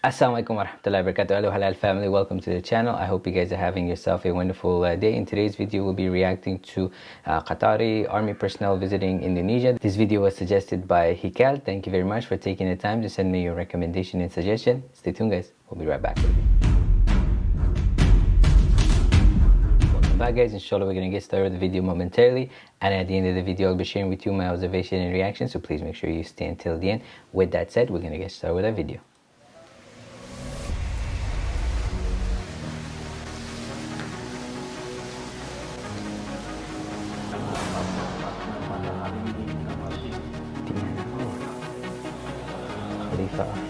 Assalamualaikum warahmatullahi wabarakatuh. Hello halal family, welcome to the channel. I hope you guys are having yourself a wonderful uh, day. In today's video, we'll be reacting to uh, Qatari army personnel visiting Indonesia. This video was suggested by Hikal. Thank you very much for taking the time to send me your recommendation and suggestion. Stay tuned guys, we'll be right back. Welcome back guys, inshallah we're gonna get started with the video momentarily and at the end of the video I'll be sharing with you my observation and reaction so please make sure you stay until the end. With that said, we're gonna get started with our video. Khalifa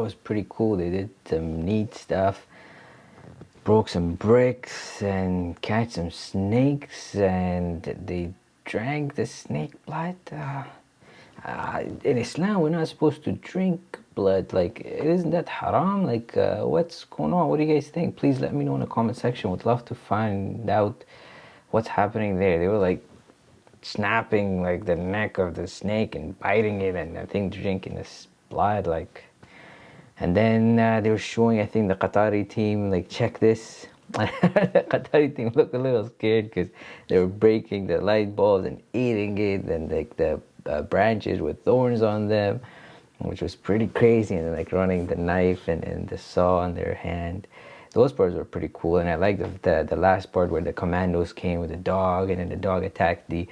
was pretty cool. They did some neat stuff broke some bricks and catch some snakes and they drank the snake blood. Uh, uh, in Islam we're not supposed to drink blood. Like isn't that haram? Like uh, what's going on? What do you guys think? Please let me know in the comment section. Would love to find out what's happening there. They were like snapping like the neck of the snake and biting it and I think drinking this blood like and then uh, they were showing I think the Qatari team like check this. The Qatari team looked a little scared because they were breaking the light bulbs and eating it and like the uh, branches with thorns on them which was pretty crazy. And like running the knife and, and the saw in their hand. Those parts were pretty cool. And I like the, the, the last part where the commandos came with the dog and then the dog attacked the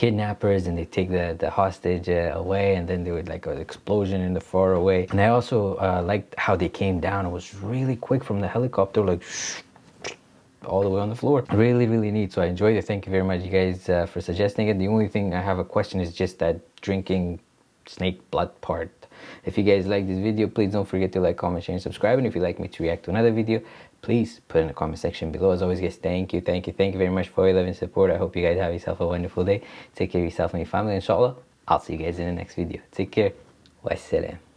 kidnappers and they take the, the hostage uh, away and then there would like an explosion in the far away and I also uh, liked how they came down. It was really quick from the helicopter like all the way on the floor. Really really neat. So I enjoyed it. Thank you very much you guys uh, for suggesting it. The only thing I have a question is just that drinking snake blood part. If you guys like this video please don't forget to like comment share and subscribe. And if you'd like me to react to another video please put in the comment section below. As always guys thank you thank you thank you very much for your love and support. I hope you guys have yourself a wonderful day. Take care of yourself and your family inshallah i'll see you guys in the next video. Take care. Wassalam